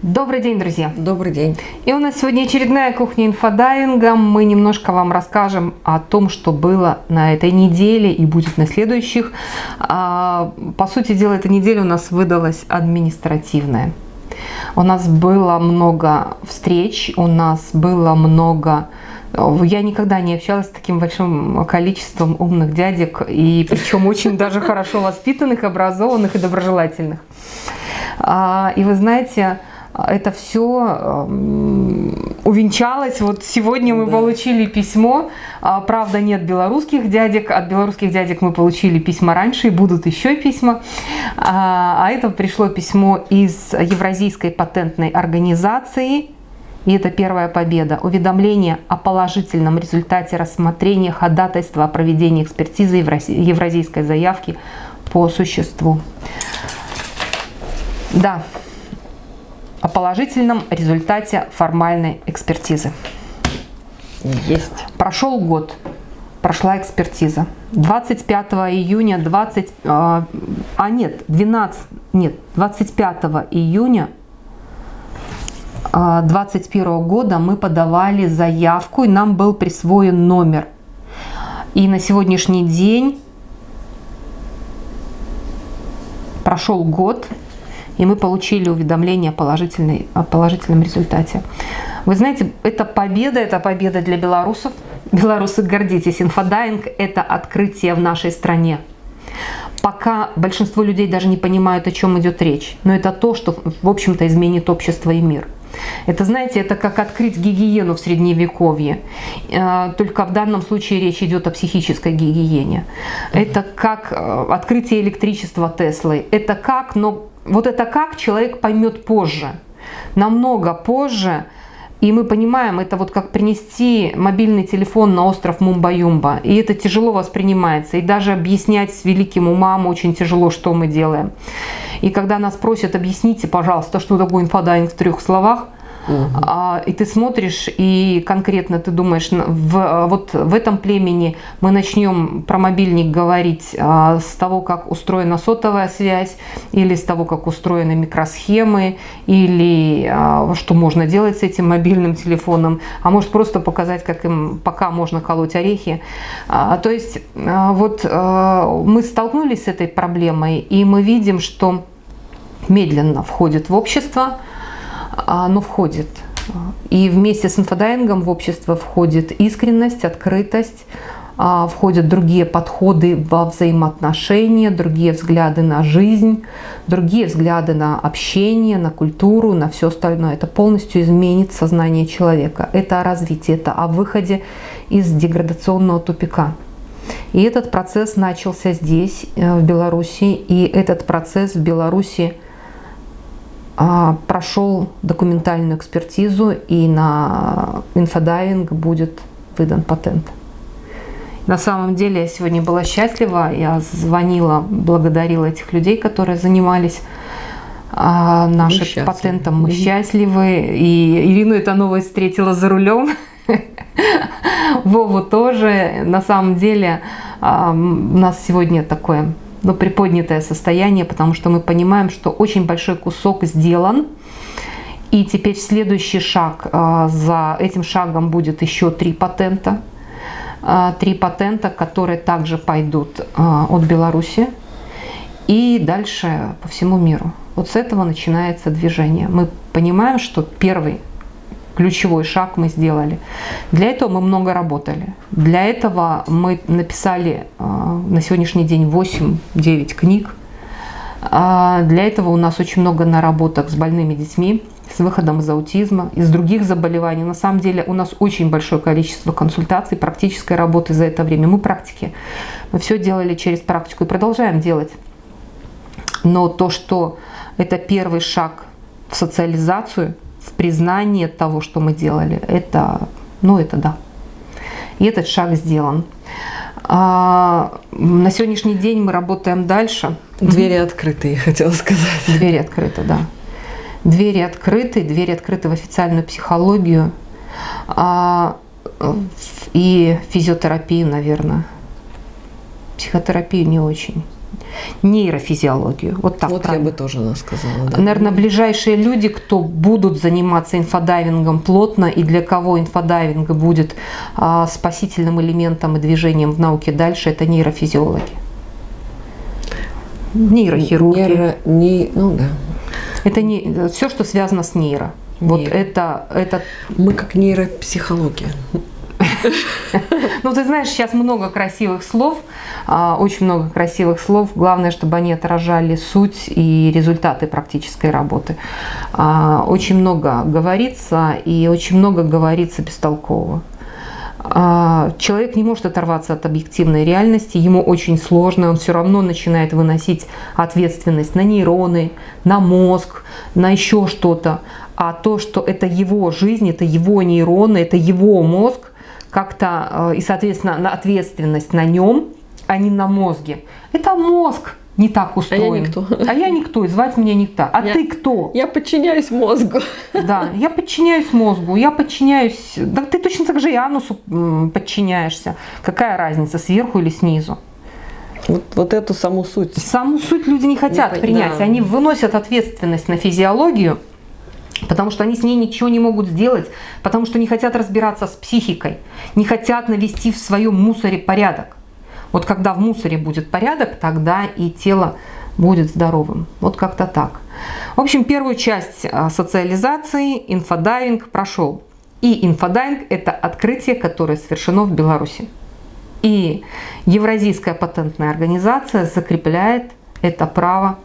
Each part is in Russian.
Добрый день, друзья! Добрый день! И у нас сегодня очередная кухня инфодайвинга. Мы немножко вам расскажем о том, что было на этой неделе и будет на следующих. А, по сути дела, эта неделя у нас выдалась административная. У нас было много встреч, у нас было много... Я никогда не общалась с таким большим количеством умных дядек, и причем очень даже хорошо воспитанных, образованных и доброжелательных. А, и вы знаете, это все эм, увенчалось. Вот сегодня мы да. получили письмо. А, правда, нет белорусских дядек. От белорусских дядек мы получили письма раньше, и будут еще письма. А, а это пришло письмо из Евразийской патентной организации. И это первая победа. Уведомление о положительном результате рассмотрения ходатайства о проведении экспертизы евразийской заявки по существу. Да, о положительном результате формальной экспертизы. Есть. Прошел год, прошла экспертиза. 25 июня 20, а, а нет, 12, нет, 25 июня 2021 а, года мы подавали заявку, и нам был присвоен номер. И на сегодняшний день прошел год, и мы получили уведомление о, положительной, о положительном результате. Вы знаете, это победа, это победа для белорусов. Белорусы, гордитесь, инфодайвинг – это открытие в нашей стране. Пока большинство людей даже не понимают, о чем идет речь. Но это то, что, в общем-то, изменит общество и мир. Это, знаете, это как открыть гигиену в средневековье. Э, только в данном случае речь идет о психической гигиене. Это как э, открытие электричества Теслы. Это как, но вот это как человек поймет позже, намного позже, и мы понимаем, это вот как принести мобильный телефон на остров Мумба-Юмба. И это тяжело воспринимается. И даже объяснять с великим умам очень тяжело, что мы делаем. И когда нас просят, объясните, пожалуйста, что такое инфодайвинг в трех словах, Угу. А, и ты смотришь, и конкретно ты думаешь, в, вот в этом племени мы начнем про мобильник говорить а, с того, как устроена сотовая связь, или с того, как устроены микросхемы, или а, что можно делать с этим мобильным телефоном, а может просто показать, как им пока можно колоть орехи. А, то есть а, вот а, мы столкнулись с этой проблемой, и мы видим, что медленно входит в общество, оно входит. И вместе с инфодайвингом в общество входит искренность, открытость, а, входят другие подходы во взаимоотношения, другие взгляды на жизнь, другие взгляды на общение, на культуру, на все остальное. Это полностью изменит сознание человека. Это о развитии, это о выходе из деградационного тупика. И этот процесс начался здесь, э, в Беларуси, и этот процесс в Беларуси – а, прошел документальную экспертизу и на инфодайвинг будет выдан патент. На самом деле я сегодня была счастлива, я звонила, благодарила этих людей, которые занимались а, нашим патентом. Мы счастливы. И Ирину эта новость встретила за рулем. Вову тоже. На самом деле а, у нас сегодня такое ну, приподнятое состояние, потому что мы понимаем, что очень большой кусок сделан. И теперь следующий шаг, а, за этим шагом будет еще три патента. А, три патента, которые также пойдут а, от Беларуси и дальше по всему миру. Вот с этого начинается движение. Мы понимаем, что первый ключевой шаг мы сделали. Для этого мы много работали. Для этого мы написали э, на сегодняшний день 8-9 книг. А для этого у нас очень много наработок с больными детьми, с выходом из аутизма, из других заболеваний. На самом деле у нас очень большое количество консультаций, практической работы за это время. Мы практики. Мы все делали через практику и продолжаем делать. Но то, что это первый шаг в социализацию – в признание того, что мы делали, это, ну это да. И этот шаг сделан. А, на сегодняшний день мы работаем дальше. Двери открыты, я хотела сказать. Двери открыты, да. Двери открыты, двери открыты в официальную психологию а, и физиотерапию, наверное. Психотерапию не очень. Нейрофизиологию. Вот так Вот правильно. я бы тоже сказала. Да. Наверное, ближайшие люди, кто будут заниматься инфодайвингом плотно и для кого инфодайвинг будет а, спасительным элементом и движением в науке дальше, это нейрофизиологи. Нейрохирурги. Нейро, не, ну да. Это не все, что связано с нейро. Вот Нейро. это, это Мы как нейропсихология. Ну, ты знаешь, сейчас много красивых слов, а, очень много красивых слов. Главное, чтобы они отражали суть и результаты практической работы. А, Очень много говорится, и очень много говорится бестолково. А, Человек не может оторваться от объективной реальности, ему очень сложно, он все равно начинает выносить ответственность на нейроны, на мозг, на еще что-то. А то, что это его жизнь, это его нейроны, это его мозг, как-то, э, и, соответственно, на ответственность на нем, а не на мозге. Это мозг не так устроен. никто. А я никто, и звать меня никто. А Я- ты кто? Я подчиняюсь мозгу. Да, я подчиняюсь мозгу, я подчиняюсь... Да ты точно так же и анусу подчиняешься. Какая разница, сверху или снизу? Вот, вот эту саму суть. Саму суть люди не хотят Не принять. да. Они выносят ответственность на физиологию, потому что они с ней ничего не могут сделать, потому что не хотят разбираться с психикой, не хотят навести в своем мусоре порядок. Вот когда в мусоре будет порядок, тогда и тело будет здоровым. Вот как-то так. В общем, первую часть а, социализации инфодайвинг прошел. И инфодайвинг – это открытие, которое совершено в Беларуси. И Евразийская патентная организация закрепляет это право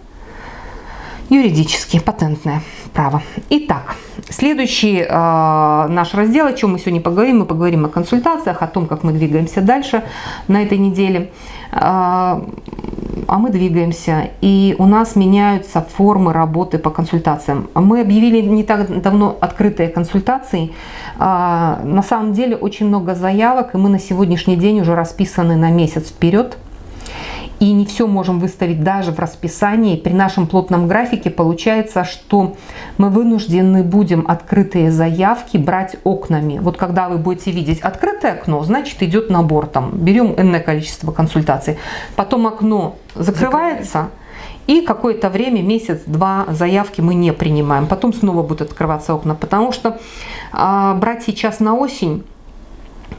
юридически, патентное право. Итак, следующий э, наш раздел, о чем мы сегодня поговорим, мы поговорим о консультациях, о том, как мы двигаемся дальше на этой неделе. Э, а мы двигаемся, и у нас меняются формы работы по консультациям. Мы объявили не так давно открытые консультации. А, На самом деле очень много заявок, и мы на сегодняшний день уже расписаны на месяц вперед. И не все можем выставить даже в расписании. При нашем плотном графике получается, что мы вынуждены будем открытые заявки брать окнами. Вот когда вы будете видеть открытое окно, значит идет набор. Там, берем энное количество консультаций. Потом окно закрывается. И какое-то время, месяц-два заявки мы не принимаем. Потом снова будут открываться окна. Потому что а, брать сейчас на осень,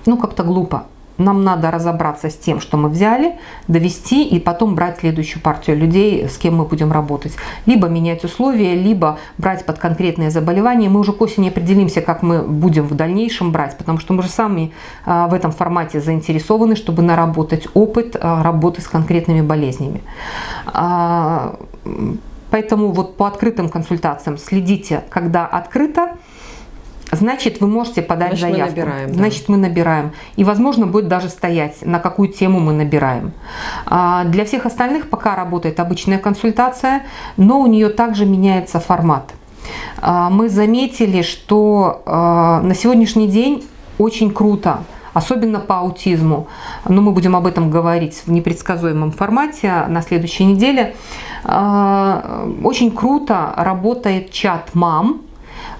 ну как-то глупо. Нам надо разобраться с тем, что мы взяли, довести и потом брать следующую партию людей, с кем мы будем работать. Либо менять условия, либо брать под конкретные заболевания. Мы уже к осени определимся, как мы будем в дальнейшем брать, потому что мы же сами а, в этом формате заинтересованы, чтобы наработать опыт а, работы с конкретными болезнями. А, Поэтому вот по открытым консультациям следите, когда открыто, значит вы можете подать Значит, мы заявку. набираем, да. Значит мы набираем. И возможно будет даже стоять, на какую тему мы набираем. А, Для всех остальных пока работает обычная консультация, но у нее также меняется формат. А, Мы заметили, что а, на сегодняшний день очень круто особенно по аутизму. Но мы будем об этом говорить в непредсказуемом формате на следующей неделе. А, Очень круто работает чат мам,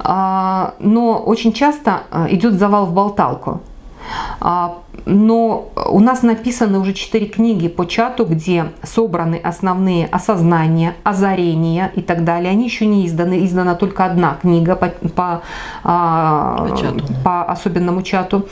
но очень часто а, идет завал в болталку. А, Но у нас написаны уже четыре книги по чату, где собраны основные осознания, озарения и так далее. Они еще не изданы, издана только одна книга по, по, а, По чату. по особенному чату.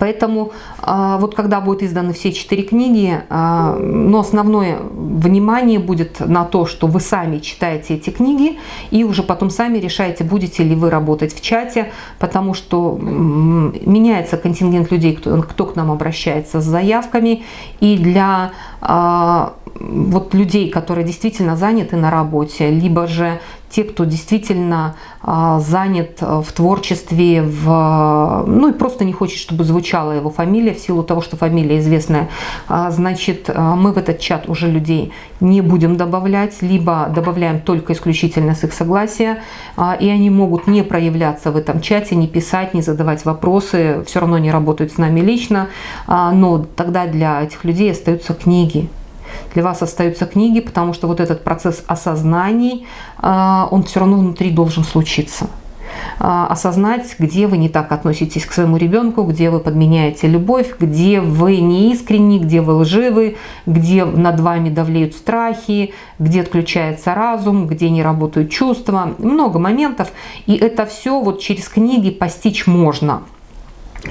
Поэтому а, вот когда будут изданы все четыре книги, а, но основное внимание будет на то, что вы сами читаете эти книги и уже потом сами решаете, будете ли вы работать в чате, потому что меняется контингент людей, кто, кто к нам обращается с заявками, и для а, вот людей, которые действительно заняты на работе, либо же те, кто действительно а, занят а, в творчестве, в, ну и просто не хочет, чтобы звучала его фамилия, в силу того, что фамилия известная, а, значит, а, мы в этот чат уже людей не будем добавлять, либо добавляем только исключительно с их согласия, а, и они могут не проявляться в этом чате, не писать, не задавать вопросы, все равно не работают с нами лично, но тогда для этих людей остаются книги, для вас остаются книги, потому что вот этот процесс осознаний, а, он все равно внутри должен случиться. а, осознать, где вы не так относитесь к своему ребенку, где вы подменяете любовь, где вы неискренни, где вы лживы, где над вами давлеют страхи, где отключается разум, где не работают чувства. Много моментов. И это все вот через книги постичь можно.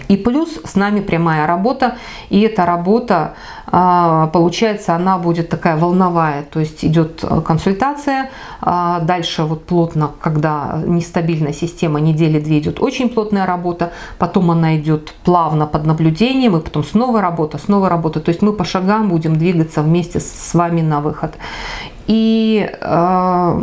И плюс с нами прямая работа, и эта работа, а, получается, она будет такая волновая, то есть идет э, консультация, а, дальше вот плотно, когда нестабильная система, недели две идет очень плотная работа, потом она идет плавно под наблюдением, и потом снова работа, снова работа, то есть мы по шагам будем двигаться вместе с вами на выход. И, э,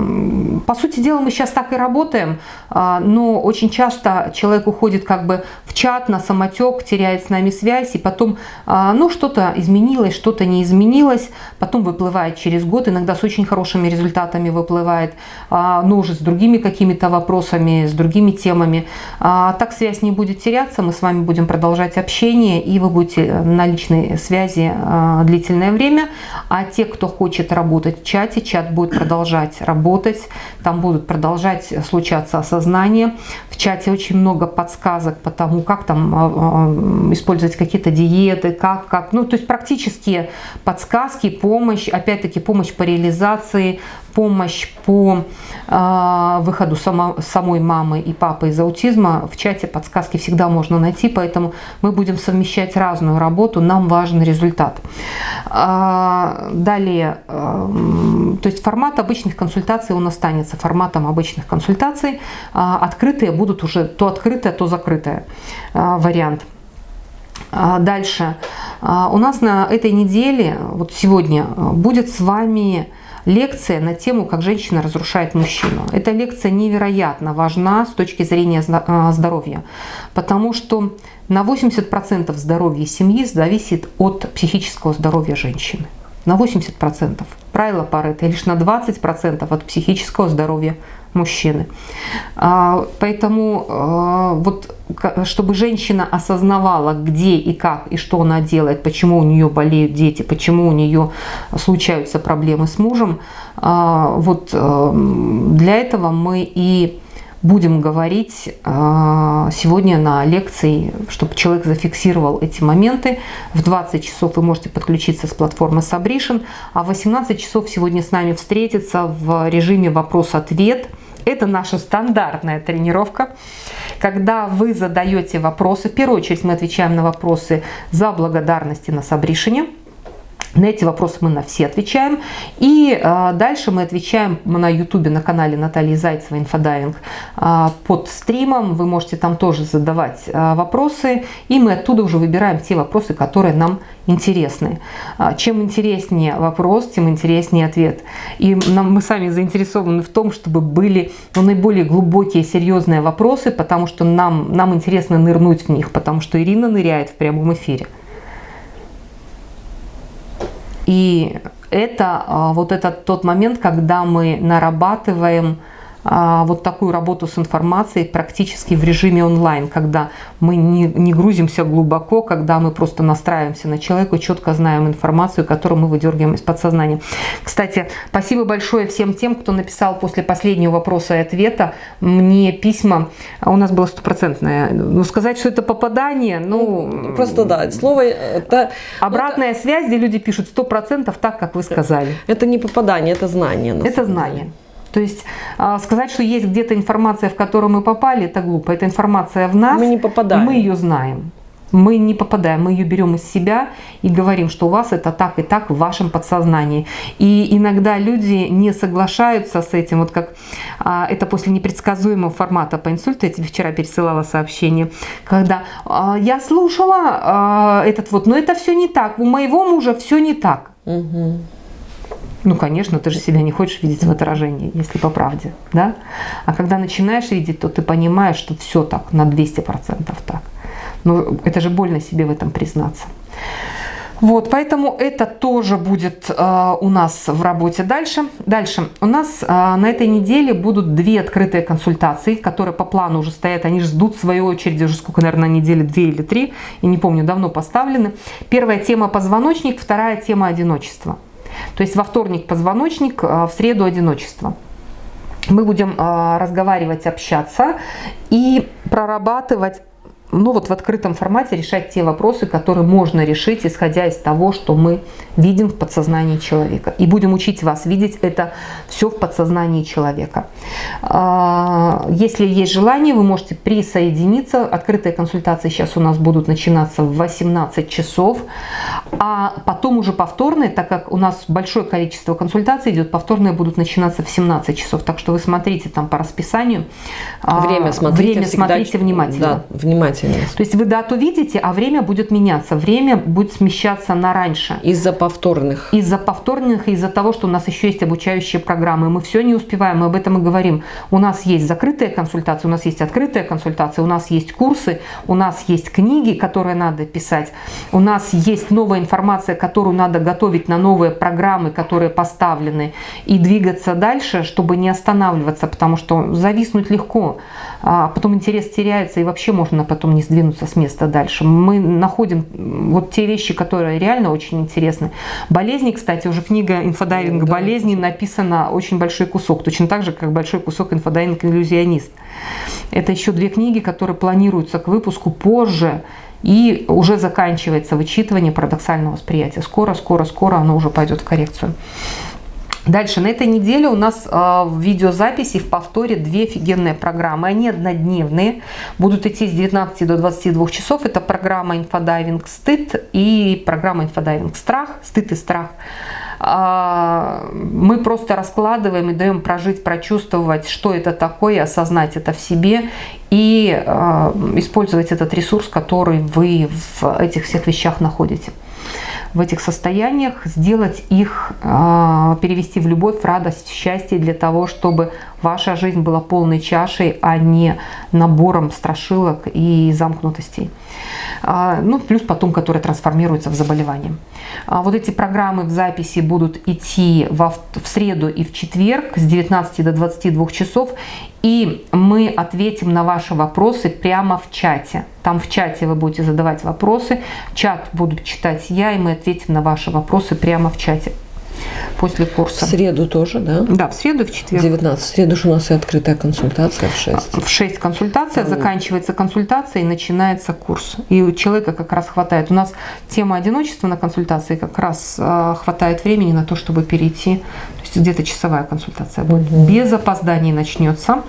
по сути дела, мы сейчас так и работаем, э, но очень часто человек уходит как бы в чат, на самотек, теряет с нами связь, и потом, э, ну, что-то изменилось, что-то не изменилось, потом выплывает через год, иногда с очень хорошими результатами выплывает, но уже с другими какими-то вопросами, с другими темами. Так связь не будет теряться, мы с вами будем продолжать общение, и вы будете на личной связи длительное время, а те, кто хочет работать в чате, чате, чат будет продолжать работать, там будут продолжать случаться осознания. В чате очень много подсказок по тому, как там а, а, использовать какие-то диеты, как, как, ну, то есть практические подсказки, помощь, опять-таки помощь по реализации, помощь по э, выходу само, самой мамы и папы из аутизма. В чате подсказки всегда можно найти, поэтому мы будем совмещать разную работу, нам важен результат. Э, далее, э, то есть формат обычных консультаций он останется форматом обычных консультаций. Э, открытые будут уже то открытое, то закрытое э, вариант. Дальше. У нас на этой неделе, вот сегодня, будет с вами лекция на тему «Как женщина разрушает мужчину». Эта лекция невероятно важна с точки зрения а, здоровья, потому что на 80% здоровья семьи зависит от психического здоровья женщины. На 80%. Правило Паретта лишь на 20% от психического здоровья мужчины. А, поэтому а, вот чтобы женщина осознавала, где и как, и что она делает, почему у нее болеют дети, почему у нее случаются проблемы с мужем, а, вот для этого мы и будем говорить сегодня на лекции, чтобы человек зафиксировал эти моменты. В 20 часов вы можете подключиться с платформы Сабришин, а в 18 часов сегодня с нами встретиться в режиме вопрос-ответ – это наша стандартная тренировка, когда вы задаете вопросы. В первую очередь мы отвечаем на вопросы за благодарности на Сабришине. На эти вопросы мы на все отвечаем. И э, дальше мы отвечаем на ютубе на канале Натальи Зайцева «Инфодайвинг» э, под стримом. Вы можете там тоже задавать э, вопросы. И мы оттуда уже выбираем те вопросы, которые нам интересны. Чем интереснее вопрос, тем интереснее ответ. И нам, мы сами заинтересованы в том, чтобы были ну, наиболее глубокие, серьезные вопросы, потому что нам, нам интересно нырнуть в них, потому что Ирина ныряет в прямом эфире. И это а, вот этот тот момент, когда мы нарабатываем вот такую работу с информацией практически в режиме онлайн, когда мы не, не грузимся глубоко, когда мы просто настраиваемся на человека четко знаем информацию, которую мы выдергиваем из подсознания. Кстати, спасибо большое всем тем, кто написал после последнего вопроса и ответа мне письма. У нас было стопроцентное. Ну, сказать, что это попадание, ну... ну просто да, слово... Это, обратная это, связь, где люди пишут 100% так, как вы сказали. Это не попадание, это знание. Это знание. Деле. То есть а, сказать, что есть где-то информация, в которую мы попали, это глупо. Эта информация в нас, мы не попадаем. мы ее знаем. Мы не попадаем, мы ее берем из себя и говорим, что у вас это так и так в вашем подсознании. И иногда люди не соглашаются с этим, вот как а, это после непредсказуемого формата по инсульту, я тебе вчера пересылала сообщение, когда а, я слушала а, этот вот, но это все не так, у моего мужа все не так. Угу. Ну, конечно, ты же себя не хочешь видеть в отражении, если по правде, да? А когда начинаешь видеть, то ты понимаешь, что все так, на 200% так. Но это же больно себе в этом признаться. Вот, поэтому это тоже будет э, у нас в работе дальше. Дальше у нас э, на этой неделе будут две открытые консультации, которые по плану уже стоят. Они ждут своей очереди уже сколько, наверное, недели, две или три. Я не помню, давно поставлены. Первая тема позвоночник, вторая тема одиночество. То есть во вторник позвоночник, а в среду одиночество. мы будем э, разговаривать, общаться и прорабатывать ну вот в открытом формате решать те вопросы, которые можно решить, исходя из того, что мы видим в подсознании человека. И будем учить вас видеть это все в подсознании человека. А, если есть желание, вы можете присоединиться. Открытые консультации сейчас у нас будут начинаться в 18 часов. А потом уже повторные, так как у нас большое количество консультаций идет, повторные будут начинаться в 17 часов. Так что вы смотрите там по расписанию. А, время смотрите, время смотрите внимательно. Да, внимательно. То есть вы дату видите, а время будет меняться. Время будет смещаться на раньше. Из-за повторных. Из-за повторных, из-за того, что у нас еще есть обучающие программы. Мы все не успеваем, мы об этом и говорим. У нас есть закрытые консультации, у нас есть открытые консультации, у нас есть курсы, у нас есть книги, которые надо писать, у нас есть новая информация, которую надо готовить на новые программы, которые поставлены, и двигаться дальше, чтобы не останавливаться, потому что зависнуть легко, а потом интерес теряется, и вообще можно потом не сдвинуться с места дальше. Мы находим вот те вещи, которые реально очень интересны. Болезни, кстати, уже книга «Инфодайвинг да, болезни» написана очень большой кусок, точно так же, как большой кусок «Инфодайвинг иллюзионист». Это еще две книги, которые планируются к выпуску позже, и уже заканчивается вычитывание парадоксального восприятия. Скоро, скоро, скоро оно уже пойдет в коррекцию. Дальше, на этой неделе у нас э, в видеозаписи в повторе две офигенные программы. Они однодневные, будут идти с 19 до 22 часов. Это программа «Инфодайвинг стыд» и программа «Инфодайвинг страх», «Стыд и страх». Э, мы просто раскладываем и даем прожить, прочувствовать, что это такое, осознать это в себе и э, использовать этот ресурс, который вы в этих всех вещах находите в этих состояниях, сделать их, а, перевести в любовь, в радость, в счастье для того, чтобы ваша жизнь была полной чашей, а не набором страшилок и замкнутостей. А, ну, плюс потом, которые трансформируются в заболевание. А, вот эти программы в записи будут идти в среду и в четверг с 19 до 22 часов. И мы ответим на ваши вопросы прямо в чате. Там в чате вы будете задавать вопросы, чат буду читать я, и мы ответим на ваши вопросы прямо в чате после курса. В среду тоже, да? Да, в среду в четверг. 19. В среду же у нас и открытая консультация в 6. В 6 консультация, Там... заканчивается консультация и начинается курс. И у человека как раз хватает. У нас тема одиночества на консультации как раз э, хватает времени на то, чтобы перейти. То есть где-то часовая консультация будет. Угу. Без опозданий начнется.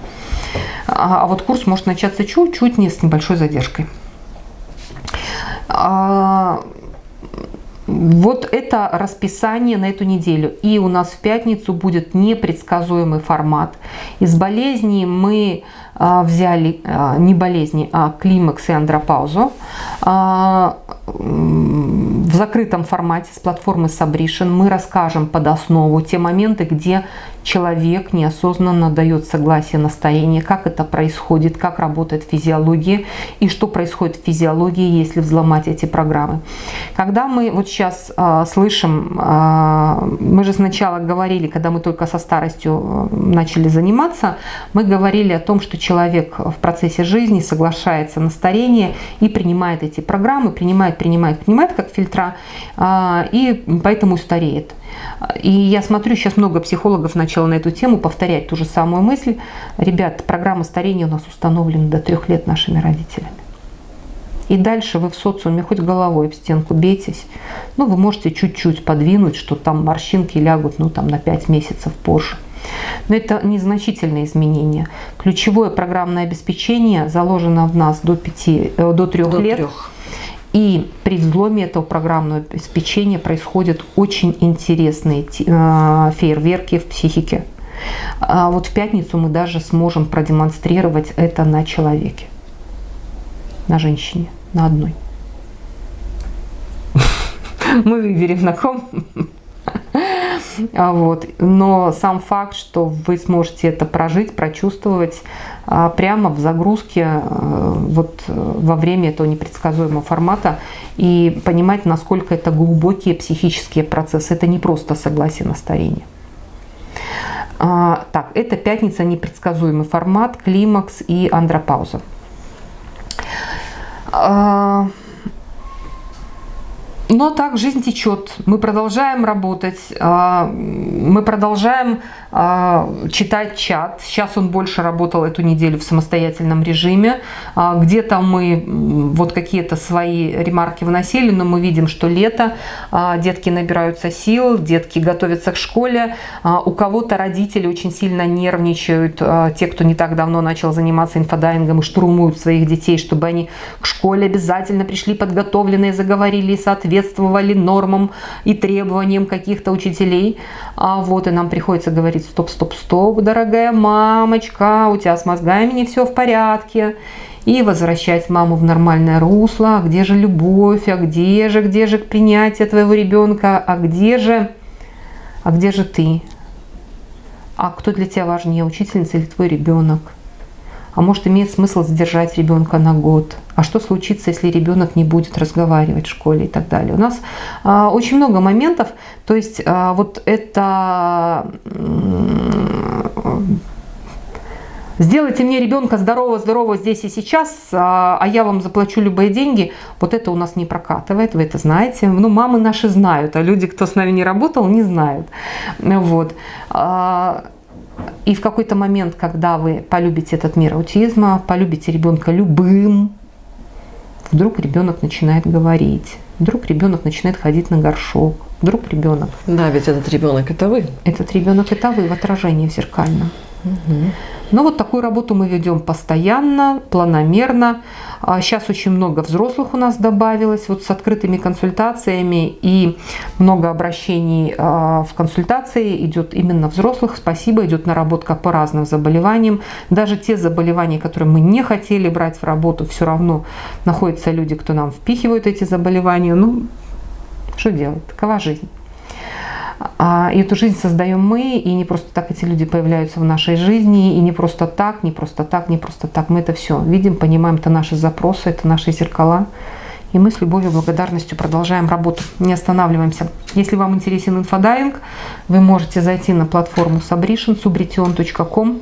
А, а вот курс может начаться чуть-чуть не с небольшой задержкой. А, вот это расписание на эту неделю. И у нас в пятницу будет непредсказуемый формат. Из болезней мы а, взяли а, не болезни, а климакс и андропаузу а, в закрытом формате с платформы Sabrition мы расскажем под основу те моменты, где человек неосознанно дает согласие на старение, как это происходит, как работает физиология и что происходит в физиологии, если взломать эти программы. Когда мы вот сейчас э, слышим, э, мы же сначала говорили, когда мы только со старостью начали заниматься, мы говорили о том, что человек в процессе жизни соглашается на старение и принимает эти программы, принимает, принимает, принимает как фильтра, э, и поэтому стареет. И я смотрю, сейчас много психологов начало на эту тему повторять ту же самую мысль. Ребят, программа старения у нас установлена до трех лет нашими родителями. И дальше вы в социуме хоть головой в стенку бейтесь, ну, вы можете чуть-чуть подвинуть, что там морщинки лягут, ну, там на 5 месяцев позже. Но это незначительные изменения. Ключевое программное обеспечение заложено в нас до, 5, э, до 3 до лет. 3. И при взломе этого программного обеспечения происходят очень интересные э, фейерверки в психике. А вот в пятницу мы даже сможем продемонстрировать это на человеке, на женщине, на одной. Мы выберем на ком. А вот. Но сам факт, что вы сможете это прожить, прочувствовать а, прямо в загрузке а, вот, во время этого непредсказуемого формата и понимать, насколько это глубокие психические процессы. Это не просто согласие на старение. Так, это пятница, непредсказуемый формат, климакс и андропауза. Но так жизнь течет. Мы продолжаем работать, а, мы продолжаем а, читать чат. Сейчас он больше работал эту неделю в самостоятельном режиме. А, где-то мы вот какие-то свои ремарки вносили, но мы видим, что лето, детки набираются сил, детки готовятся к школе. У кого-то родители очень сильно нервничают, те, кто не так давно начал заниматься инфодайвингом и штурмуют своих детей, чтобы они к школе обязательно пришли подготовленные, заговорили и соответствовали нормам и требованиям каких-то учителей. А вот и нам приходится говорить, стоп, стоп, стоп, дорогая мамочка, у тебя с мозгами не все в порядке. И возвращать маму в нормальное русло. А где же любовь? А где же, где же принятие твоего ребенка? А где же, а где же ты? А кто для тебя важнее, учительница или твой ребенок? А может имеет смысл задержать ребенка на год? А что случится, если ребенок не будет разговаривать в школе и так далее? У нас а, очень много моментов, то есть а, вот это... Сделайте мне ребенка здорового-здорового здесь и сейчас, а, а я вам заплачу любые деньги. Вот это у нас не прокатывает, вы это знаете. Ну, мамы наши знают, а люди, кто с нами не работал, не знают. Вот. И в какой-то момент, когда вы полюбите этот мир аутизма, полюбите ребенка любым, вдруг ребенок начинает говорить, вдруг ребенок начинает ходить на горшок, вдруг ребенок... Да, ведь этот ребенок это вы. Этот ребенок это вы в отражении в зеркальном. Угу. Но вот такую работу мы ведем постоянно, планомерно. Сейчас а очень много взрослых у нас добавилось, вот с открытыми консультациями и много обращений а, в консультации идет именно взрослых. Спасибо, идет наработка по разным заболеваниям. Даже те заболевания, которые мы не хотели брать в работу, все равно находятся люди, кто нам впихивают эти заболевания. Ну, что делать? Такова жизнь. А, и эту жизнь создаем мы, и не просто так эти люди появляются в нашей жизни, и не просто так, не просто так, не просто так. Мы это все видим, понимаем, это наши запросы, это наши зеркала. И мы с любовью и благодарностью продолжаем работу, не останавливаемся. Если вам интересен инфодайвинг, вы можете зайти на платформу Sabrition, subrition.com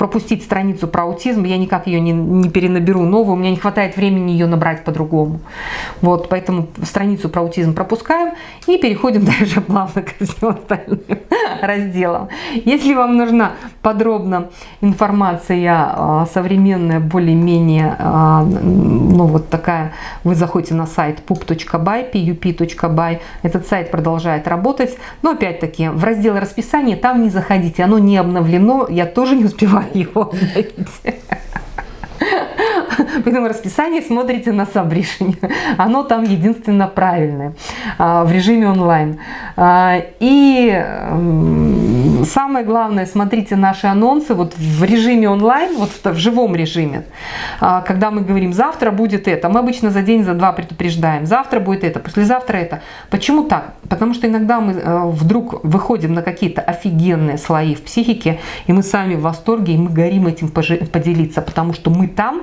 пропустить страницу про аутизм, я никак ее не, не перенаберу новую, у меня не хватает времени ее набрать по-другому. Вот, поэтому страницу про аутизм пропускаем и переходим дальше плавно к всем остальным разделам. Если вам нужна подробно информация а, современная, более-менее, а, ну вот такая, вы заходите на сайт pup.by, pup.by, этот сайт продолжает работать, но опять-таки в раздел расписания там не заходите, оно не обновлено, я тоже не успеваю его найти. Поэтому расписание смотрите на Сабришине. Оно там единственно правильное а, в режиме онлайн. А, и самое главное, смотрите наши анонсы вот в режиме онлайн, вот в живом режиме. А, когда мы говорим, завтра будет это, мы обычно за день, за два предупреждаем. Завтра будет это, послезавтра это. Почему так? Потому что иногда мы э, вдруг выходим на какие-то офигенные слои в психике, и мы сами в восторге, и мы горим этим поделиться, потому что мы там,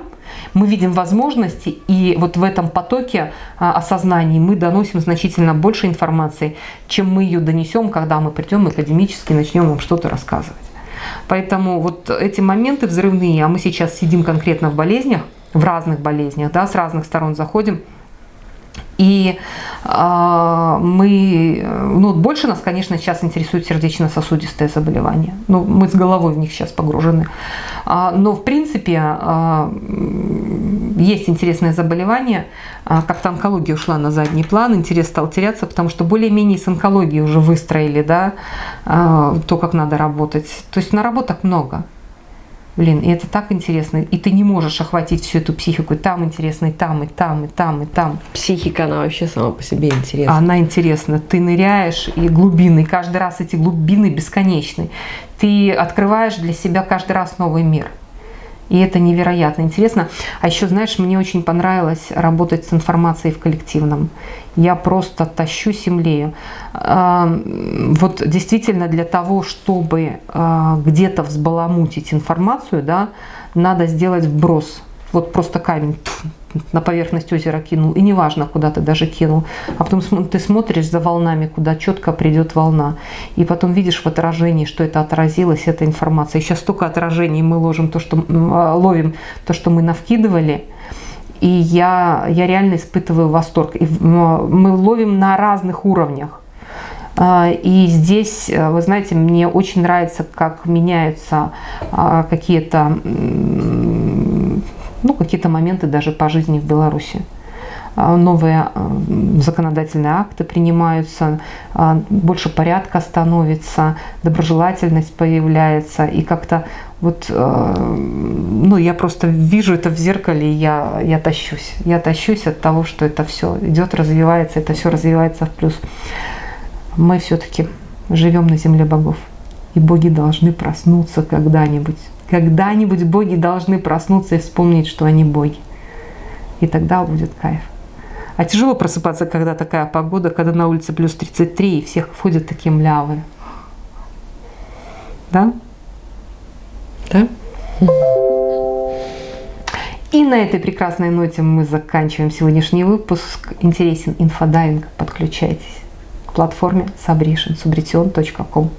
мы видим возможности, и вот в этом потоке а, осознаний мы доносим значительно больше информации, чем мы ее донесем, когда мы придем академически начнем вам что-то рассказывать. Поэтому вот эти моменты взрывные, а мы сейчас сидим конкретно в болезнях, в разных болезнях, да, с разных сторон заходим – и э, мы, ну, больше нас, конечно, сейчас интересует сердечно-сосудистые заболевания. Ну, мы с головой в них сейчас погружены. А, но, в принципе, а, есть интересное заболевание. А, как-то онкология ушла на задний план, интерес стал теряться, потому что более-менее с онкологией уже выстроили, да, а, то, как надо работать. То есть наработок много. Блин, и это так интересно. И ты не можешь охватить всю эту психику. И там интересно, и там, и там, и там, и там. Психика, она вообще сама по себе интересна. Она интересна. Ты ныряешь, и глубины. Каждый раз эти глубины бесконечны. Ты открываешь для себя каждый раз новый мир. И это невероятно интересно. А еще, знаешь, мне очень понравилось работать с информацией в коллективном. Я просто тащу землею. Вот действительно для того, чтобы а, где-то взбаламутить информацию, да, надо сделать вброс. Вот просто камень на поверхность озера кинул, и неважно, куда ты даже кинул, а потом ты смотришь за волнами, куда четко придет волна, и потом видишь в отражении, что это отразилось, эта информация. И сейчас столько отражений мы ложим, то, что, а, ловим то, что мы навкидывали, И я, я реально испытываю восторг. И мы ловим на разных уровнях. А, и здесь, э, вы знаете, мне очень нравится, как меняются а, какие-то ну, какие-то моменты даже по жизни в Беларуси. А, новые законодательные акты принимаются, больше порядка становится, доброжелательность появляется, и как-то вот, ну, я просто вижу это в зеркале, и я, я тащусь. Я тащусь от того, что это все идет, развивается, это все развивается в плюс. Мы все-таки живем на земле богов, и боги должны проснуться когда-нибудь. Когда-нибудь боги должны проснуться и вспомнить, что они боги. И тогда будет кайф. А тяжело просыпаться, когда такая погода, когда на улице плюс 33, и все ходят такие млявые. Да? Да. И на этой прекрасной ноте мы заканчиваем сегодняшний выпуск. Интересен инфодайвинг, подключайтесь к платформе subration, subretion.com.